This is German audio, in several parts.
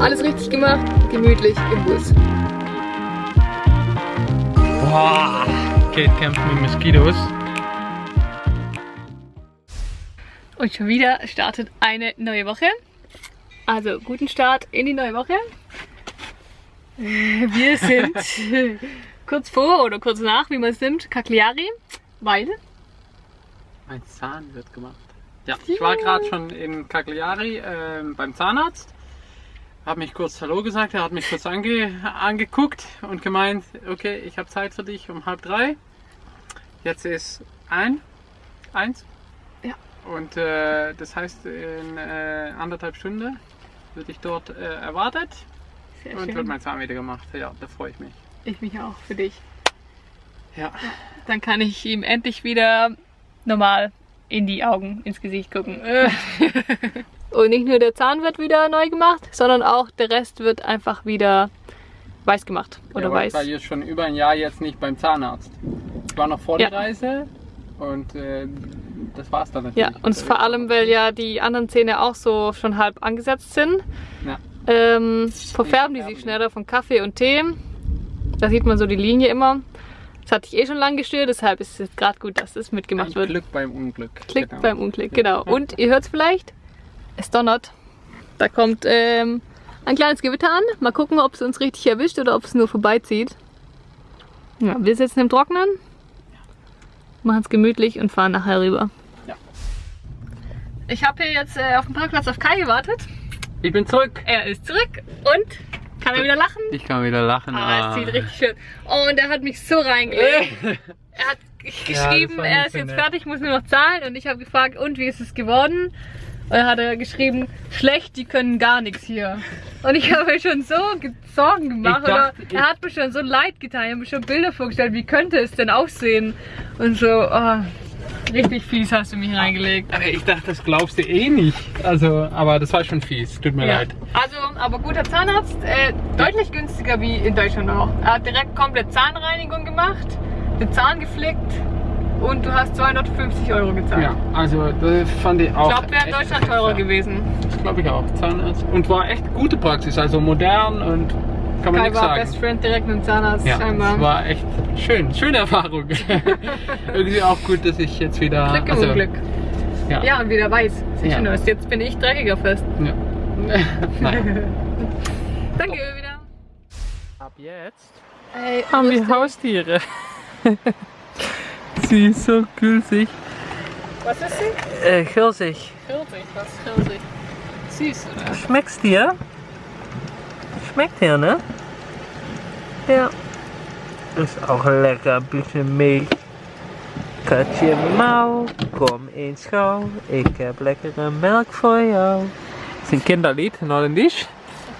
Alles richtig gemacht, gemütlich im Bus. Boah, Kate kämpft mit Moskitos. Und schon wieder startet eine neue Woche. Also guten Start in die neue Woche. Wir sind kurz vor oder kurz nach, wie man es nimmt, Cagliari, weil Mein Zahn wird gemacht. Ja, ich war gerade schon in Cagliari äh, beim Zahnarzt. Hab mich kurz Hallo gesagt, er hat mich kurz ange angeguckt und gemeint, okay, ich habe Zeit für dich um halb drei. Jetzt ist ein, eins. Ja. Und äh, das heißt, in äh, anderthalb Stunden wird ich dort äh, erwartet sehr und wird schön. mein Zahn wieder gemacht. Ja, da freue ich mich. Ich mich auch für dich. Ja. Dann kann ich ihm endlich wieder normal in die Augen, ins Gesicht gucken. Und nicht nur der Zahn wird wieder neu gemacht, sondern auch der Rest wird einfach wieder weiß gemacht. Oder ja, weiß. Ich schon über ein Jahr jetzt nicht beim Zahnarzt. Ich war noch vor Ja. der Reise und äh, das war's dann Ja, natürlich. und vor allem, weil ja die anderen Zähne auch so schon halb angesetzt sind, Ja. ähm, verfärben die sich schneller von Kaffee und Tee. Da sieht man so die Linie immer. Das hatte ich eh schon lange gestört, deshalb ist es gerade gut, dass das mitgemacht Ein wird. Glück beim Unglück. Klick Genau. beim Unglück, genau. Und ihr hört es vielleicht, es donnert. Da kommt ähm, ein kleines Gewitter an. Mal gucken, ob es uns richtig erwischt oder ob es nur vorbeizieht. Ja, wir sitzen im Trocknen, machen es gemütlich und fahren nachher rüber. Ja. Ich habe hier jetzt äh, auf dem Parkplatz auf Kai gewartet. Ich bin zurück. Er ist zurück und kann er wieder lachen? Ich kann wieder lachen. Ah, es sieht richtig schön. Oh, und er hat mich so reingelegt. Er hat geschrieben, war er ist jetzt nett. fertig, muss nur noch zahlen. Und ich habe gefragt, und wie ist es geworden? Und dann hat er geschrieben, schlecht, die können gar nichts hier. Und ich habe mir schon so ge- Sorgen gemacht. Dachte, oder er hat mir schon so leid getan. Ich habe mir schon Bilder vorgestellt, wie könnte es denn aussehen? Und so, oh, richtig fies hast du mich reingelegt. Aber ich dachte, das glaubst du eh nicht. Also, aber das war schon fies. Tut mir Ja. leid. Also, aber guter Zahnarzt, äh, deutlich günstiger wie in Deutschland auch. Er hat direkt komplett Zahnreinigung gemacht, den Zahn geflickt und du hast 250 Euro gezahlt. Ja, also das fand ich auch. Ich glaube, wäre in Deutschland teurer gewesen. Das glaube ich auch. Zahnarzt. Und war echt gute Praxis. Also modern und kann man Kai nichts war sagen. Best Friend direkt mit dem Zahnarzt Ja, scheinbar. es war echt schön. Schöne Erfahrung. Irgendwie auch gut, dass ich jetzt wieder. Glück im also, Unglück. Ja. Ja, und wieder weiß. Sieht Ja. schön aus. Jetzt bin ich dreckiger fest. ja. Nein. Danke wieder. Ab jetzt Ey, haben wir Haustiere. Sie ist so gülsig. was ist sie? Äh, Pfirsich. Pfirsich. Was ist Pfirsich? Süß, oder? Schmeckt's dir? Schmeckt dir, ne? Ja. Ist auch lecker, bisschen Milch. Katje Mau, kom eens gauw. Ik heb lekkere melk voor jou. Das ist ein Kinderlied, Holländisch.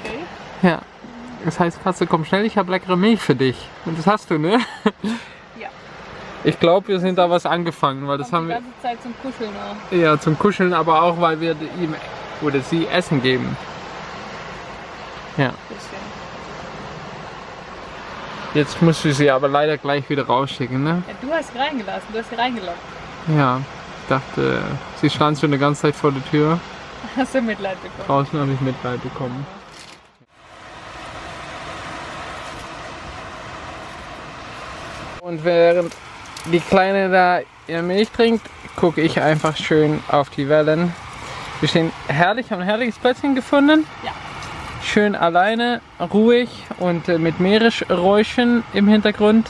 Okay. Ja. Das heißt, Katze, komm schnell, ich habe leckere Milch für dich. Und das hast du, ne? Ja. Ich glaube, wir sind da was angefangen, weil das Kommt haben die wir ganze Zeit zum Kuscheln auch. ja zum Kuscheln, aber auch weil wir ihm oder sie Essen geben. Ja. Jetzt musst du sie aber leider gleich wieder rausschicken, ne? Ja, du hast sie reingelassen, du hast sie reingelockt. Ja. Ich dachte, sie stand schon eine ganze Zeit vor der Tür. Hast du Mitleid bekommen? Draußen habe ich Mitleid bekommen. Und während die Kleine da ihre Milch trinkt, gucke ich einfach schön auf die Wellen. Wir stehen herrlich, haben ein herrliches Plätzchen gefunden. Ja. Schön alleine, ruhig und äh, mit Meeresräuschen im Hintergrund.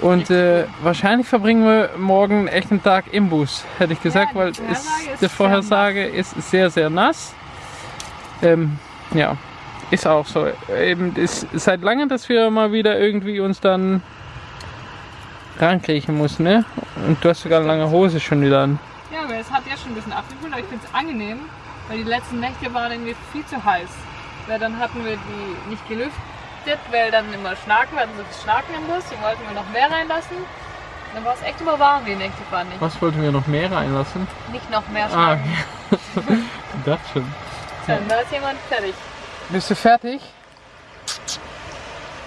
Und äh, wahrscheinlich verbringen wir morgen echt einen Tag im Bus, hätte ich gesagt, die weil es, ist die Vorhersage ist sehr, sehr nass. Ähm, ja, ist auch so. Eben ist seit langem, dass wir mal wieder irgendwie uns dann rankriechen mussten, ne? Und du hast sogar eine lange Hose schon wieder an. Ja, aber es hat ja schon ein bisschen abgekühlt, aber ich finde es angenehm, weil die letzten Nächte waren irgendwie viel zu heiß. Weil dann hatten wir die nicht gelüftet, weil dann immer Schnaken, wir hatten so viel Schnaken im Bus, die wollten wir noch mehr reinlassen. Dann war es echt immer warm die Nächte, fand ich. Was wollten wir noch mehr reinlassen? Nicht noch mehr Ah, Schnaken. ich dachte schon. So, und da ist jemand fertig. Bist du fertig?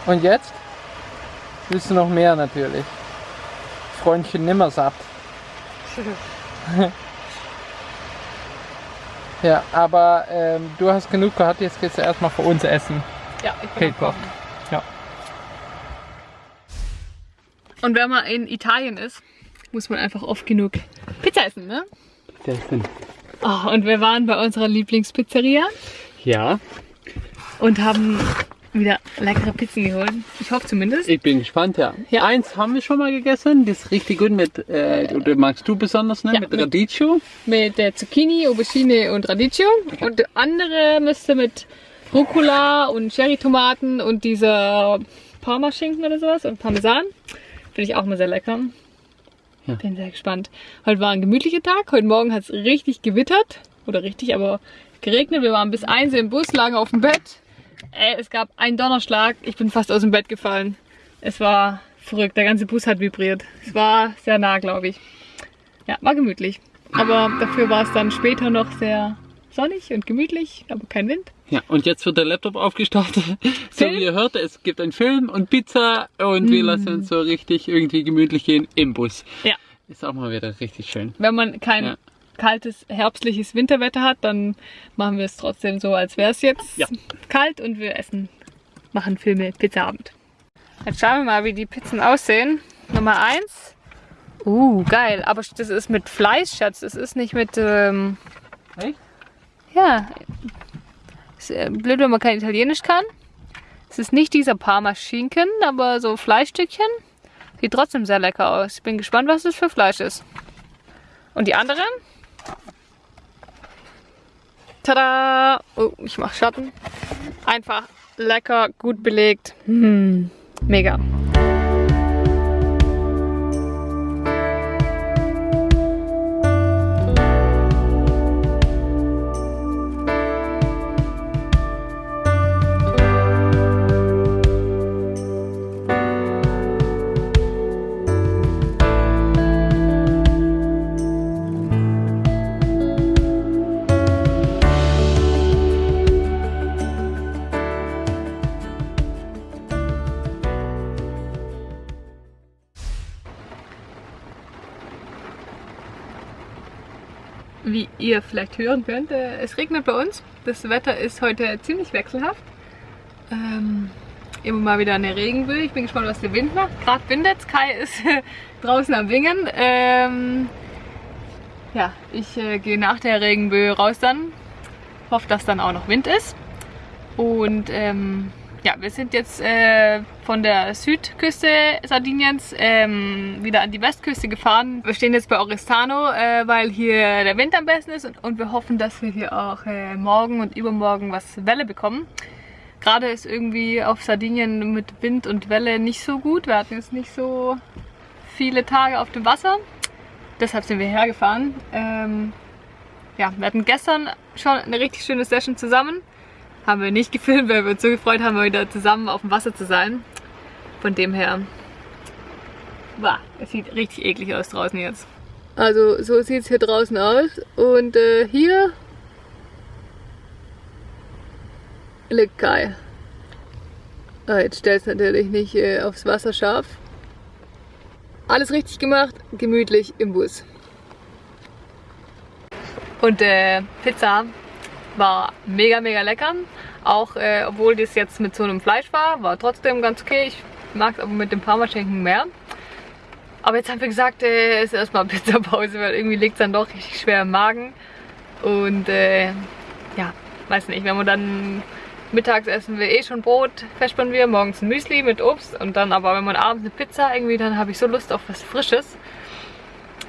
Und jetzt? Willst du noch mehr natürlich? Freundchen nimmer satt. Ja, aber ähm, du hast genug gehabt, jetzt gehst du erstmal für uns essen. Ja, ich bin Kochen. Ja. Und wenn man in Italien ist, muss man einfach oft genug Pizza essen, ne? Sehr schön. Oh, und wir waren bei unserer Lieblingspizzeria Ja, und haben wieder leckere Pizzen geholt. Ich hoffe zumindest. ich bin gespannt, ja. Ja. Eins haben wir schon mal gegessen, das ist richtig gut mit, äh, oder magst du besonders, ne? Ja, mit mit- Radicchio. Mit der Zucchini, Aubergine und Radicchio. Und der andere müsste mit Rucola und Cherrytomaten und dieser Parmaschinken oder sowas und Parmesan. Finde ich auch mal sehr lecker. Ja. Bin sehr gespannt. Heute war ein gemütlicher Tag. Heute Morgen hat es richtig gewittert. Oder richtig, aber geregnet. Wir waren bis eins im Bus, lagen auf dem Bett. Äh, es gab einen Donnerschlag. Ich bin fast aus dem Bett gefallen. Es war verrückt. Der ganze Bus hat vibriert. Es war sehr nah, glaube ich. Ja, war gemütlich. Aber dafür war es dann später noch sehr sonnig und gemütlich, aber kein Wind. Ja, und jetzt wird der Laptop aufgestartet. So wie ihr hört, es gibt einen Film und Pizza und wir lassen uns so richtig irgendwie gemütlich gehen im Bus. Ja. Ist auch mal wieder richtig schön. Wenn man kein Ja. Kaltes, herbstliches Winterwetter hat, dann machen wir es trotzdem so, als wäre es jetzt Ja. kalt und wir essen, machen Filme Pizzaabend. Jetzt schauen wir mal, wie die Pizzen aussehen. Nummer eins. Uh, geil. Aber das ist mit Fleisch, Schatz. Das ist nicht mit. Ähm, Echt? ja. Ist äh, blöd, wenn man kein Italienisch kann. Es ist nicht dieser Parma-Schinken, aber so Fleischstückchen. Sieht trotzdem sehr lecker aus. Ich bin gespannt, was das für Fleisch ist. Und die andere? Tada! Oh, ich mach Schatten. Einfach lecker, gut belegt. Hm, mega. Wie ihr vielleicht hören könnt, äh, es regnet bei uns. Das Wetter ist heute ziemlich wechselhaft. Ähm, immer mal wieder eine Regenböe. Ich bin gespannt, was der Wind macht. Gerade windet Kai ist draußen am Wingen. Ähm, ja, ich äh, gehe nach der Regenböe raus dann. Hoffe, dass dann auch noch Wind ist. Und ähm, ja, wir sind jetzt äh, von der Südküste Sardiniens ähm, wieder an die Westküste gefahren. Wir stehen jetzt bei Oristano, äh, weil hier der Wind am besten ist und, und wir hoffen, dass wir hier auch äh, morgen und übermorgen was Welle bekommen. Gerade ist irgendwie auf Sardinien mit Wind und Welle nicht so gut. Wir hatten jetzt nicht so viele Tage auf dem Wasser. Deshalb sind wir hergefahren. Ähm, ja, wir hatten gestern schon eine richtig schöne Session zusammen. Haben wir nicht gefilmt, weil wir uns so gefreut haben, mal wieder zusammen auf dem Wasser zu sein. Von dem her, wow, es sieht richtig eklig aus draußen jetzt. Also so sieht es hier draußen aus. Und äh, hier liegt Kai. Ah, jetzt stellt es natürlich nicht äh, aufs Wasser scharf. Alles richtig gemacht, gemütlich im Bus. Und äh, Pizza war mega, mega lecker. Auch äh, obwohl das jetzt mit so einem Fleisch war, war trotzdem ganz okay. Ich mag es aber mit dem Parmaschinken mehr. Aber jetzt haben wir gesagt, äh, ist erstmal Pizzapause, weil irgendwie liegt es dann doch richtig schwer im Magen. Und äh, ja, weiß nicht, wenn man dann mittags essen wir eh schon Brot, verspannen wir, morgens ein Müsli mit Obst und dann aber, wenn man abends eine Pizza irgendwie, dann habe ich so Lust auf was Frisches.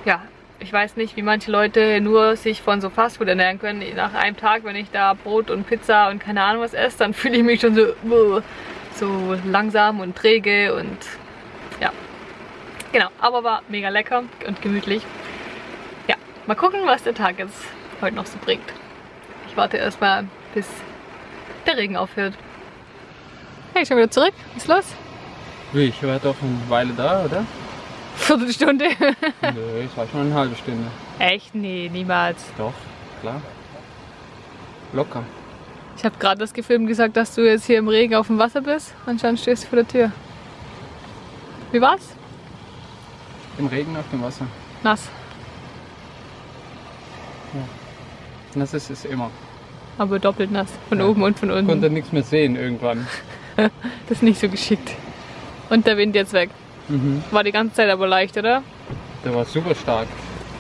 Ja, ich weiß nicht, wie manche Leute nur sich von so Fastfood ernähren können. Nach einem Tag, wenn ich da Brot und Pizza und keine Ahnung was esse, dann fühle ich mich schon so, uh, so langsam und träge und ja. Genau, aber war mega lecker und gemütlich. Ja, mal gucken, was der Tag jetzt heute noch so bringt. Ich warte erstmal, bis der Regen aufhört. Hey, schon wieder zurück. Was ist los? Ich war doch eine Weile da, oder? Viertelstunde. Nö, es war schon eine halbe Stunde. Echt? Nee, niemals. Doch, klar. Locker. Ich habe gerade das gefilmt gesagt, dass du jetzt hier im Regen auf dem Wasser bist. Anscheinend stehst du vor der Tür. Wie war's? Im Regen auf dem Wasser. Nass. Das ist es immer. Aber doppelt nass. Von Ja. oben und von Ich unten. konnte nichts mehr sehen irgendwann. Das ist nicht so geschickt. Und der Wind jetzt weg. Mhm. War die ganze Zeit aber leicht, oder? Der war super stark.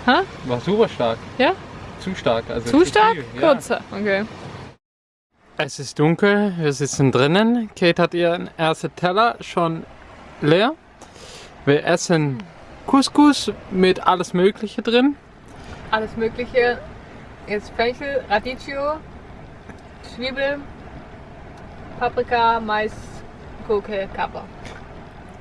Hä? War super stark. Ja? Zu stark. Also Zu stark? viel, ja. Kurzer. Okay. Es ist dunkel, wir sitzen drinnen. Kate hat ihren ersten Teller schon leer. Wir essen Couscous mit alles Mögliche drin. Alles Mögliche. Jetzt Fenchel, Radicchio, Zwiebel, Paprika, Mais, Gurke, Kapper.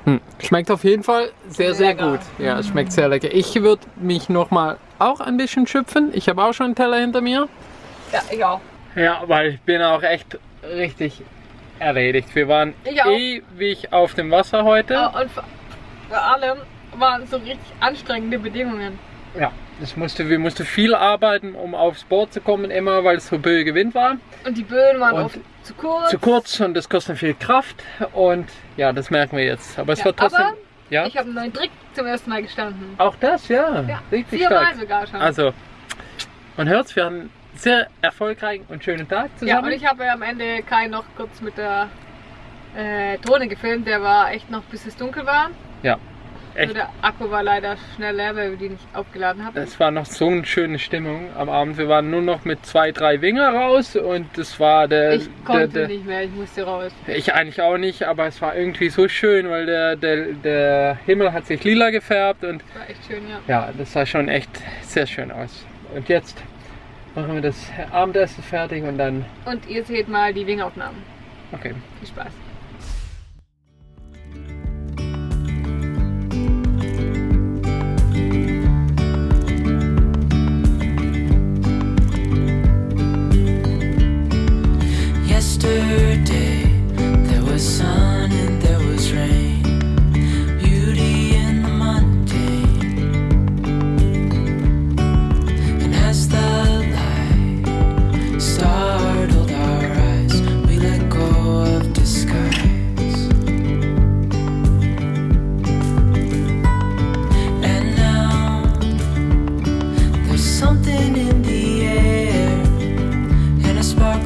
Hm. Schmeckt auf jeden Fall sehr, sehr Lecker. gut. Ja, es schmeckt sehr lecker. Ich würde mich nochmal auch ein bisschen schöpfen. Ich habe auch schon einen Teller hinter mir. Ja, ich auch. Ja, weil ich bin auch echt richtig erledigt. Wir waren ewig auf dem Wasser heute. Oh, und vor vor allem waren so richtig anstrengende Bedingungen. Ja, es musste, wir mussten viel arbeiten, um aufs Board zu kommen, immer weil es so böiger Wind war. Und die Böen waren Und oft zu kurz. Zu kurz und das kostet viel Kraft. Und ja, das merken wir jetzt. Aber es Ja, wird trotzdem. ja, Ich habe einen neuen Trick zum ersten Mal gestanden. auch das, ja. Ja, richtig viermal stark. sogar schon. Also, man hört's, wir hatten einen sehr erfolgreichen und schönen Tag ja, zusammen. und ich habe am Ende Kai noch kurz mit der äh, Drohne gefilmt. Der war echt noch bis es dunkel war. Ja, echt. der Akku war leider schnell leer, weil wir die nicht aufgeladen hatten. Es war noch so eine schöne Stimmung am Abend. Wir waren nur noch mit zwei, drei Winger raus und das war der. ich konnte der, der nicht mehr, ich musste raus. Ich eigentlich auch nicht, aber es war irgendwie so schön, weil der, der, der Himmel hat sich lila gefärbt und Das war echt schön, ja. ja, das sah schon echt sehr schön aus. Und jetzt machen wir das Abendessen fertig und dann. Und ihr seht mal die Wingaufnahmen. Okay. Viel Spaß.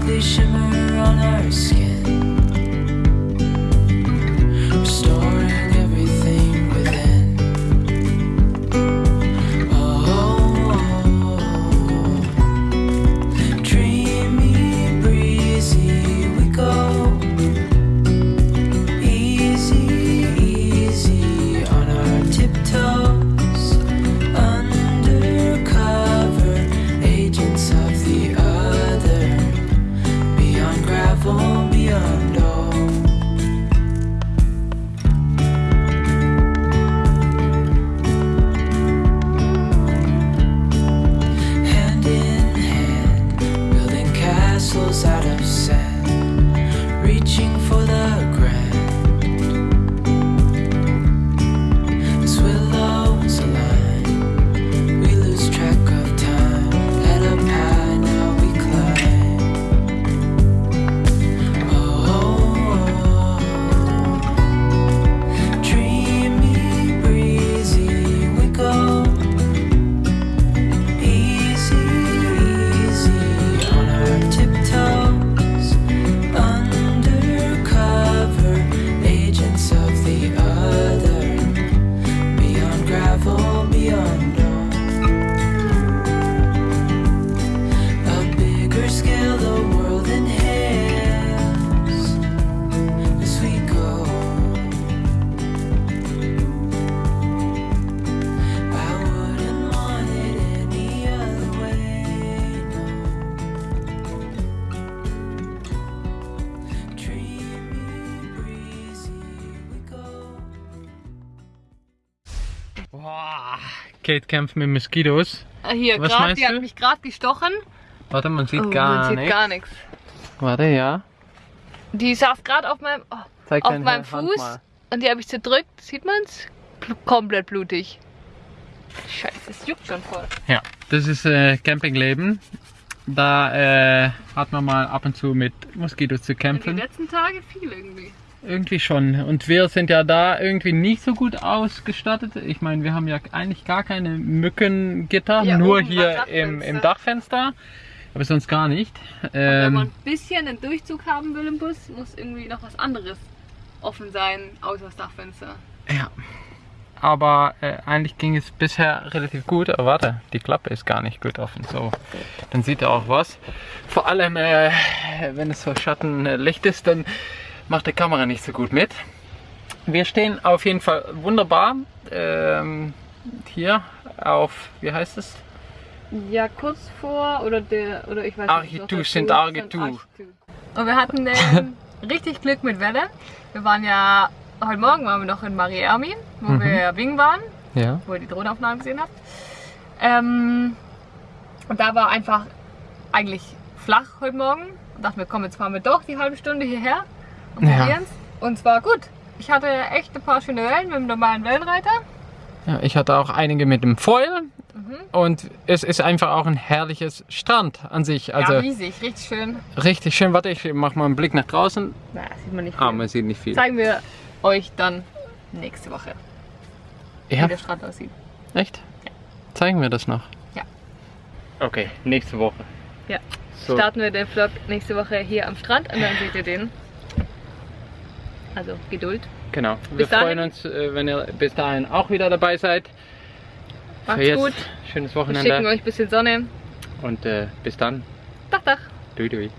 they shimmer on our skin. Kate kämpft mit Moskitos. Ah, Hier, Was grad, die du? hat mich gerade gestochen. Warte, man sieht Oh, gar man sieht nichts. gar nichts. Warte, ja. Die saß gerade auf meinem, oh, auf meinem Fuß und die habe ich zerdrückt. Sieht man's? Bl komplett blutig. Scheiße, es juckt schon voll. Ja, das ist äh, Campingleben. Da äh, hat man mal ab und zu mit Moskitos zu Und die kämpfen. letzten Tage viel irgendwie. Irgendwie schon. Und wir sind ja da irgendwie nicht so gut ausgestattet. Ich meine, wir haben ja eigentlich gar keine Mückengitter, Ja, nur hier im, im Dachfenster. Aber sonst gar nicht. Wenn man Ähm, ein bisschen einen Durchzug haben will im Bus, muss irgendwie noch was anderes offen sein, außer das Dachfenster. ja. Aber äh, eigentlich ging es bisher relativ gut. Aber warte, die Klappe ist gar nicht gut offen. So, dann sieht er auch was. Vor allem, äh, wenn es so Schattenlicht ist, dann macht die Kamera nicht so gut mit. Wir stehen auf jeden Fall wunderbar ähm, hier auf, wie heißt es? Ja, kurz vor oder der oder ich weiß Architu, nicht. Saint Architu. Und wir hatten ähm, richtig Glück mit Welle. Wir waren ja heute Morgen waren wir noch in Mariami, wo Mhm. wir ja Wing waren, Ja. wo ihr die Drohnenaufnahmen gesehen habt. Ähm, und da war einfach eigentlich flach heute Morgen. Und dachten wir, komm, jetzt fahren wir doch die halbe Stunde hierher und Ja. Und zwar gut. Ich hatte echt ein paar schöne Wellen mit dem normalen Wellenreiter. ja. Ich hatte auch einige mit dem Foil. Mhm. Und es ist einfach auch ein herrliches Strand an sich. Also ja, riesig, richtig schön. richtig schön. Warte, ich mach mal einen Blick nach draußen. Na, sieht man nicht Ah, viel. man sieht nicht viel. Zeigen wir euch dann nächste Woche, Ja, wie der Strand aussieht. echt? Zeigen wir das noch? Ja. Okay, nächste Woche. Ja. So. Starten wir den Vlog nächste Woche hier am Strand und dann seht ihr den. Also Geduld. Genau. Wir Bis dahin. freuen uns, äh, wenn ihr bis dahin auch wieder dabei seid. Macht's gut. Schönes Wir schicken Wochenende. euch ein bisschen Sonne. Und äh, bis dann. Dach, dach. Dui, dui.